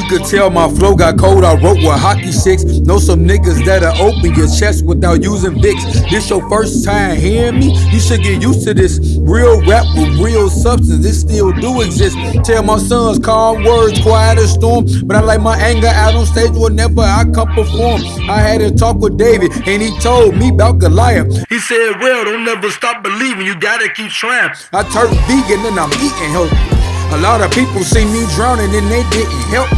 You could tell my flow got cold. I wrote with hockey sticks. Know some niggas that'll open your chest without using Vicks. This your first time hearing me? You should get used to this. Real rap with real substance. This still do exist. Tell my sons calm words, quiet as storm. But I like my anger out on stage whenever I come perform. I had a talk with David and he told me about Goliath. He said, Well, don't never stop believing. You gotta keep trying. I turned vegan and I'm eating healthy. A lot of people see me drowning and they didn't help.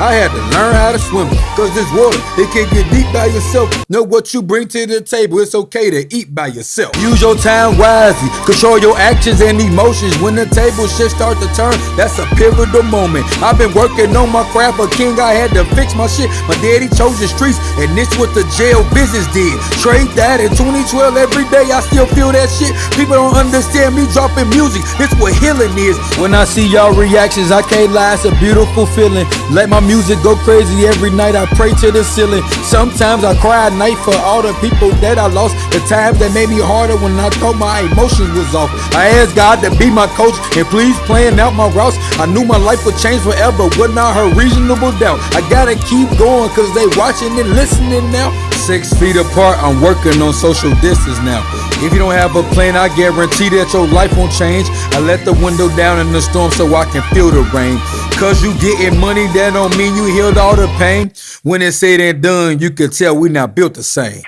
I had to learn how to swim, cause this water, it can get deep by yourself. Know what you bring to the table, it's okay to eat by yourself. Use your time wisely, control your actions and emotions. When the table shit start to turn, that's a pivotal moment. I've been working on my craft, a king, I had to fix my shit. My daddy chose the streets, and this what the jail business did. Trade that in 2012, every day I still feel that shit. People don't understand me dropping music, this what healing is. When I see y'all reactions, I can't lie, it's a beautiful feeling. Let my music go crazy every night. I pray to the ceiling. Sometimes I cry at night for all the people that I lost. The times that made me harder when I thought my emotions was off. I asked God to be my coach and please plan out my routes. I knew my life would change forever I heard reasonable doubt. I gotta keep going cause they watching and listening now. Six feet apart, I'm working on social distance now. If you don't have a plan, I guarantee that your life won't change. I let the window down in the storm so I can feel the rain. Cause you getting money, that don't mean you healed all the pain. When it's said and done, you can tell we not built the same.